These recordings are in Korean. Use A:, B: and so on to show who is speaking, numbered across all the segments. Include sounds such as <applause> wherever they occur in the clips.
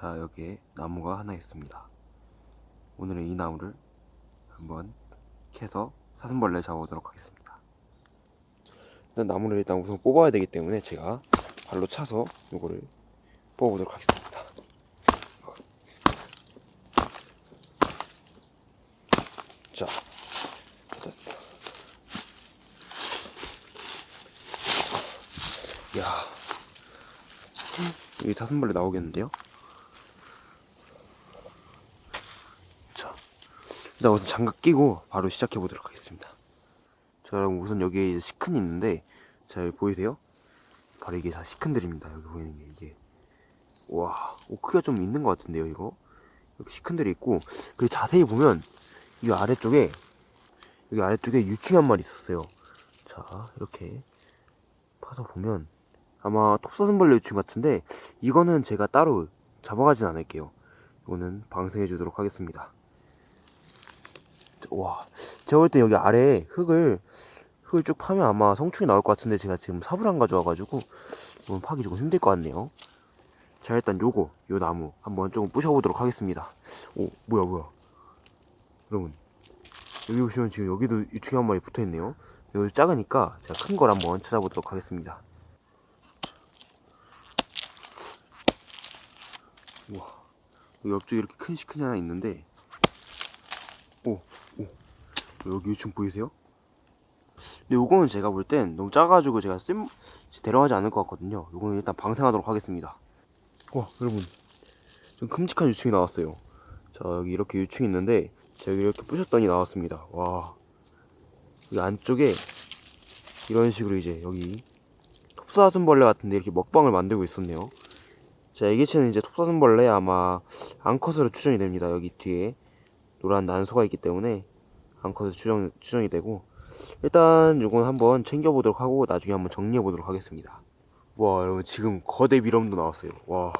A: 자 여기에 나무가 하나 있습니다. 오늘은 이 나무를 한번 캐서 사슴벌레 잡아보도록 하겠습니다. 일단 나무를 일단 우선 뽑아야 되기 때문에 제가 발로 차서 요거를 뽑아보도록 하겠습니다. 자야 여기 사슴벌레 나오겠는데요? 일단 우선 장갑 끼고 바로 시작해 보도록 하겠습니다. 자, 여러분 우선 여기에 시큰이 있는데, 자, 여기 보이세요? 바로 이게 다 시큰들입니다. 여기 보이는 게 이게. 와, 오, 크기가 좀 있는 것 같은데요, 이거? 여기 시큰들이 있고, 그리고 자세히 보면, 이 아래쪽에, 여기 아래쪽에 유충 한 마리 있었어요. 자, 이렇게 파서 보면, 아마 톱사슴벌레 유충 같은데 이거는 제가 따로 잡아가진 않을게요 이거는 방생해 주도록 하겠습니다 와 제가 볼 때 여기 아래에 흙을 흙을 쭉 파면 아마 성충이 나올 것 같은데 제가 지금 삽을 안 가져와가지고 이건 파기 조금 힘들 것 같네요. 자 일단 요거 요 나무 한번 조금 부셔보도록 하겠습니다. 오 뭐야 뭐야. 여러분 여기 보시면 지금 여기도 유충이 한 마리 붙어있네요. 여기 작으니까 제가 큰 걸 한번 찾아보도록 하겠습니다. 우와 여기 옆쪽에 이렇게 큰 시큰이 하나 있는데 오, 오. 여기 유충 보이세요? 근데 요거는 제가 볼 땐 너무 작아가지고 제가 쓸 데려가지 않을 것 같거든요. 요거는 일단 방생하도록 하겠습니다. 와 여러분. 좀 큼직한 유충이 나왔어요. 자 여기 이렇게 유충이 있는데 제가 이렇게 부셨더니 나왔습니다. 와. 여기 안쪽에 이런 식으로 이제 여기 톱사슴벌레 같은데 이렇게 먹방을 만들고 있었네요. 자, 애기체는 이제 톱사슴벌레 아마 암컷으로 추정이 됩니다. 여기 뒤에 노란 난소가 있기 때문에 암컷으로 추정, 추정이 되고 일단 요건 한번 챙겨보도록 하고 나중에 한번 정리해보도록 하겠습니다. 와 여러분 지금 거대 미럼도 나왔어요. 와,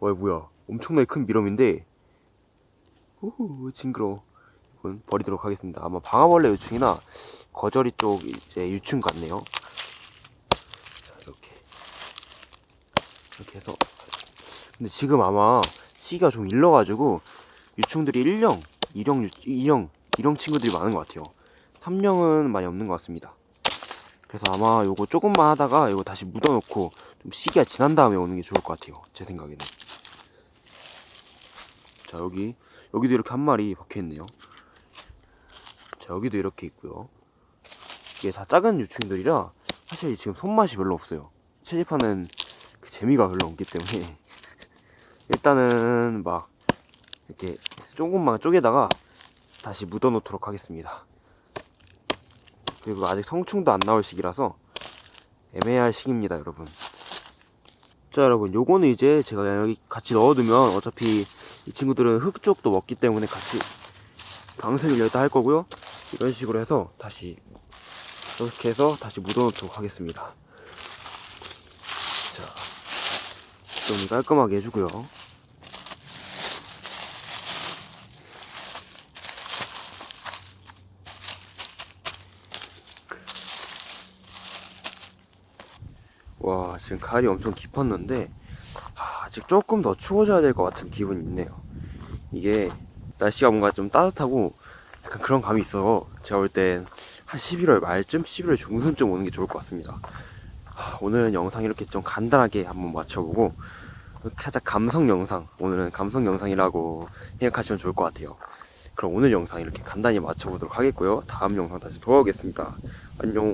A: 와 뭐야 엄청나게 큰 미럼인데 우후 징그러워. 이건 버리도록 하겠습니다. 아마 방아벌레 유충이나 거저리 쪽 이제 유충 같네요. 자 이렇게 이렇게 해서 근데 지금 아마 씨가 좀 일러가지고 유충들이 1령, 2령, 2령, 2령 친구들이 많은 것 같아요. 3령은 많이 없는 것 같습니다. 그래서 아마 요거 조금만 하다가 이거 다시 묻어놓고 좀 시기가 지난 다음에 오는 게 좋을 것 같아요. 제 생각에는. 자 여기 여기도 이렇게 한 마리 박혀있네요. 자 여기도 이렇게 있고요. 이게 다 작은 유충들이라 사실 지금 손맛이 별로 없어요. 채집하는 그 재미가 별로 없기 때문에 <laughs> 일단은 막 이렇게 조금만 쪼개다가 다시 묻어 놓도록 하겠습니다. 그리고 아직 성충도 안 나올 시기라서 애매할 시기입니다 여러분. 자 여러분 요거는 이제 제가 여기 같이 넣어두면 어차피 이 친구들은 흙 쪽도 먹기 때문에 같이 방생을 여기다 할 거고요. 이런 식으로 해서 다시 이렇게 해서 다시 묻어 놓도록 하겠습니다. 좀 깔끔하게 해주고요 와 지금 가을이 엄청 깊었는데 아, 아직 조금 더 추워져야 될 것 같은 기분이 있네요. 이게 날씨가 뭔가 좀 따뜻하고 약간 그런 감이 있어. 제가 볼 땐 한 11월 말쯤 11월 중순쯤 오는 게 좋을 것 같습니다. 오늘은 영상 이렇게 좀 간단하게 한번 맞춰보고 살짝 감성 영상 오늘은 감성 영상이라고 생각하시면 좋을 것 같아요. 그럼 오늘 영상 이렇게 간단히 맞춰보도록 하겠고요. 다음 영상 다시 돌아오겠습니다. 안녕